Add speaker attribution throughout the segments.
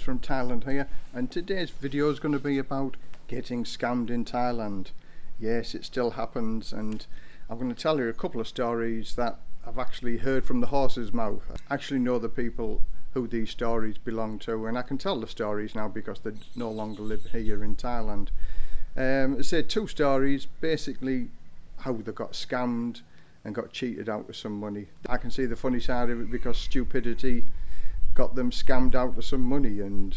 Speaker 1: From Thailand here and today's video is going to be about getting scammed in Thailand. Yes, it still happens and I'm going to tell you a couple of stories that I've actually heard from the horse's mouth. I actually know the people who these stories belong to and I can tell the stories now because they no longer live here in Thailand. Um, say two stories, basically how they got scammed and got cheated out of some money. I can see the funny side of it because stupidity got them scammed out of some money and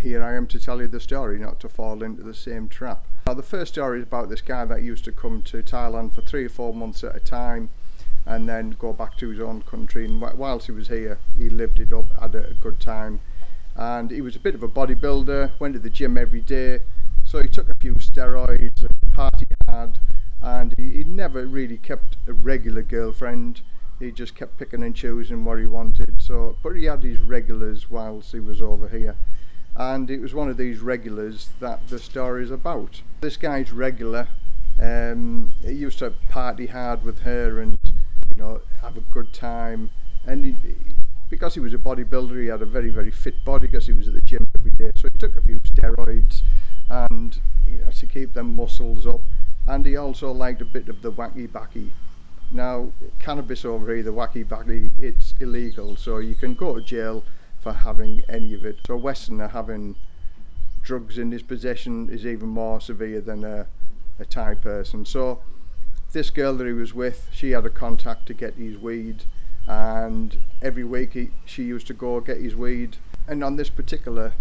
Speaker 1: here I am to tell you the story, not to fall into the same trap. Now the first story is about this guy that used to come to Thailand for three or four months at a time and then go back to his own country and whilst he was here he lived it up, had a good time. And he was a bit of a bodybuilder, went to the gym every day so he took a few steroids and party hard and he, he never really kept a regular girlfriend. He just kept picking and choosing what he wanted so but he had his regulars whilst he was over here. And it was one of these regulars that the story is about. This guy's regular um, he used to party hard with her and you know have a good time. And he, because he was a bodybuilder he had a very very fit body because he was at the gym every day. So he took a few steroids and you know to keep them muscles up. And he also liked a bit of the wacky backy now, cannabis over here, the wacky backy, it's illegal, so you can go to jail for having any of it. So a Westerner having drugs in his possession is even more severe than a, a Thai person. So this girl that he was with, she had a contact to get his weed and every week he, she used to go get his weed. And on this particular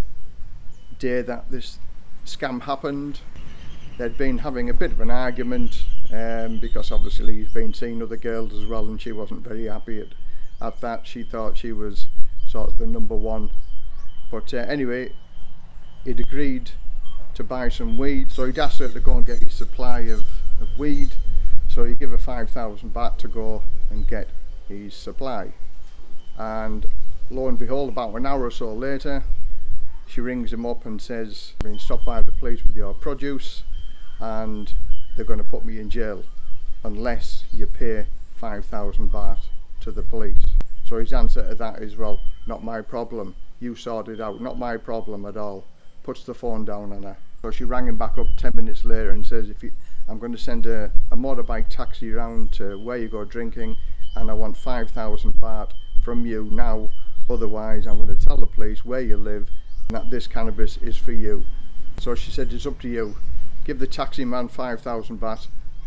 Speaker 1: day that this scam happened, they'd been having a bit of an argument um, because obviously he's been seeing other girls as well and she wasn't very happy at, at that. She thought she was sort of the number one. But uh, anyway, he'd agreed to buy some weed so he'd asked her to go and get his supply of, of weed so he gave her 5,000 baht to go and get his supply and lo and behold about an hour or so later she rings him up and says I've been stopped by the police with your produce and they're going to put me in jail unless you pay 5,000 baht to the police. So his answer to that is, well, not my problem. You sort it out. Not my problem at all. Puts the phone down on her. So she rang him back up 10 minutes later and says, if you, I'm going to send a, a motorbike taxi round to where you go drinking and I want 5,000 baht from you now. Otherwise, I'm going to tell the police where you live and that this cannabis is for you. So she said, it's up to you. Give the taxi man 5,000 baht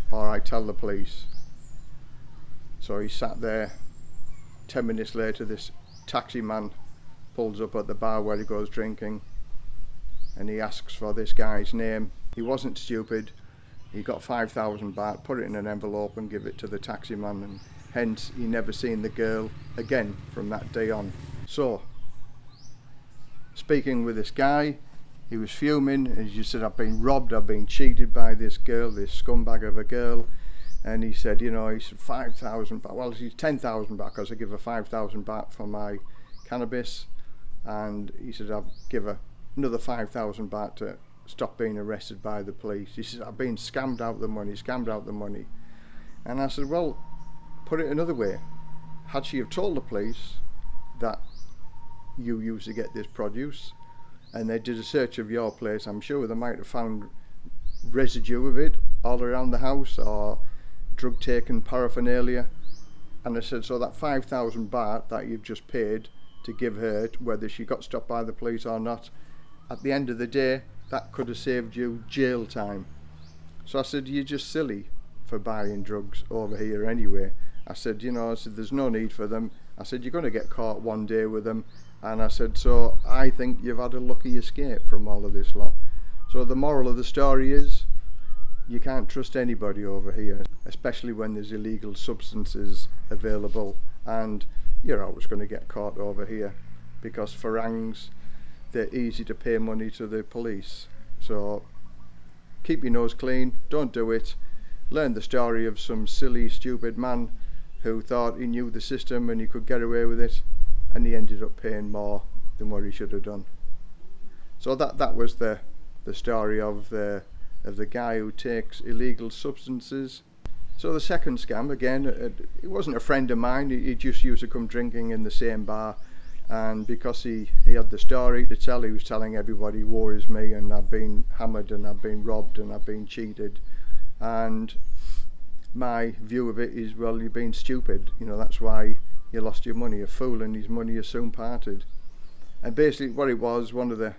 Speaker 1: or I tell the police. So he sat there, 10 minutes later this taxi man pulls up at the bar where he goes drinking and he asks for this guy's name. He wasn't stupid, he got 5,000 baht, put it in an envelope and give it to the taxi man and hence he never seen the girl again from that day on. So, speaking with this guy, he was fuming and he said I've been robbed I've been cheated by this girl this scumbag of a girl. And he said you know he said 5,000 baht. Well he's 10,000 baht because I give her 5,000 baht for my cannabis. And he said I'll give her another 5,000 baht to stop being arrested by the police. He said I've been scammed out the money scammed out the money. And I said well put it another way. Had she have told the police that you used to get this produce and they did a search of your place, I'm sure they might have found residue of it all around the house or drug taken paraphernalia. And I said, so that 5,000 baht that you've just paid to give her, whether she got stopped by the police or not, at the end of the day, that could have saved you jail time. So I said, you're just silly for buying drugs over here anyway. I said, you know, I said, there's no need for them. I said, you're going to get caught one day with them. And I said, so I think you've had a lucky escape from all of this lot. So the moral of the story is, you can't trust anybody over here, especially when there's illegal substances available and you're always going to get caught over here because farangs, they're easy to pay money to the police. So keep your nose clean, don't do it. Learn the story of some silly, stupid man who thought he knew the system and he could get away with it. And he ended up paying more than what he should have done. So that that was the the story of the of the guy who takes illegal substances. So the second scam again, it, it wasn't a friend of mine. He, just used to come drinking in the same bar and because he, he had the story to tell he was telling everybody woe is me and I've been hammered and I've been robbed and I've been cheated and my view of it is well you've been stupid you know that's why you lost your money a fool and his money is soon parted. And basically what it was one of the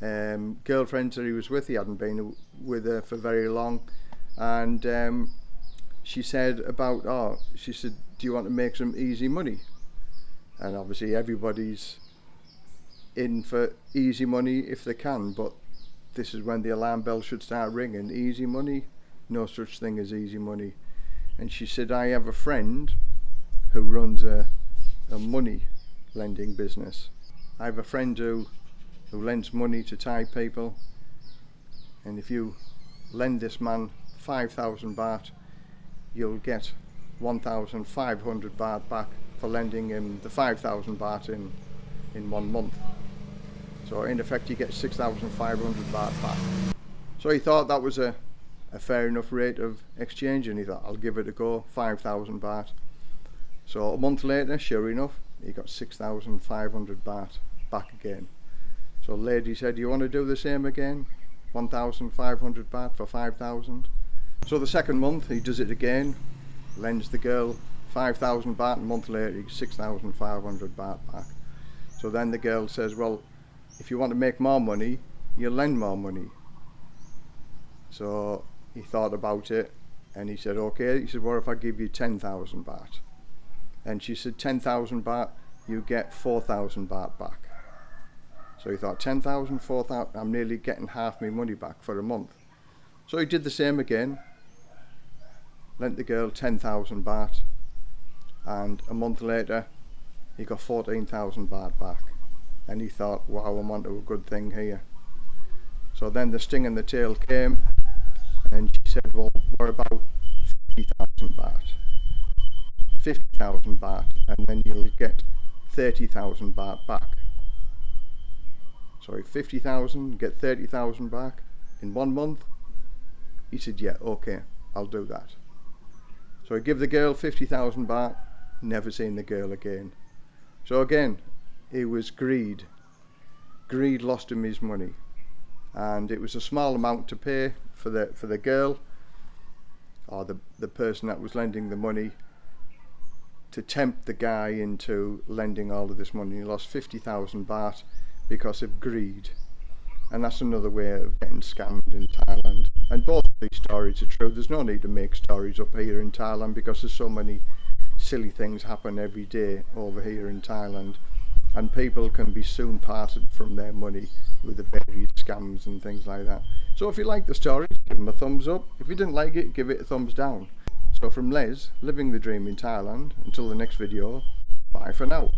Speaker 1: um, girlfriends that he was with he hadn't been with her for very long and um, she said about oh she said do you want to make some easy money? And obviously everybody's in for easy money if they can but this is when the alarm bell should start ringing. Easy money? No such thing as easy money. And she said I have a friend who runs a, a money lending business. I have a friend who who lends money to Thai people and if you lend this man 5,000 baht you'll get 1,500 baht back for lending him the 5,000 baht in in one month. So in effect you get 6,500 baht back. So he thought that was a, a fair enough rate of exchange and he thought I'll give it a go 5,000 baht so a month later sure enough he got 6,500 baht back again. So the lady said you want to do the same again? 1,500 baht for 5,000 so the second month he does it again lends the girl 5,000 baht. And a month later he 6,500 baht back. So then the girl says well if you want to make more money you lend more money. So he thought about it and he said okay. He said what if I give you 10,000 baht and she said 10,000 baht you get 4,000 baht back. So he thought 10,000 4,000 I'm nearly getting half my money back for a month. So he did the same again lent the girl 10,000 baht and a month later he got 14,000 baht back. And he thought wow I'm onto a good thing here. So then the sting in the tail came and she said well what about 50,000 baht 50,000 baht and then you'll get 30,000 baht back sorry 50,000 get 30,000 back in one month he said yeah okay I'll do that so I give the girl 50,000 baht never seen the girl again. So again, it was greed. Greed lost him his money. And it was a small amount to pay for the for the girl or the, the person that was lending the money to tempt the guy into lending all of this money. He lost 50,000 baht because of greed. And that's another way of getting scammed in Thailand. And both of these stories are true. There's no need to make stories up here in Thailand because there's so many silly things happen every day over here in Thailand and people can be soon parted from their money with the various scams and things like that. So if you like the story, give them a thumbs up. If you didn't like it, give it a thumbs down. So from Les, living the dream in Thailand, until the next video, bye for now.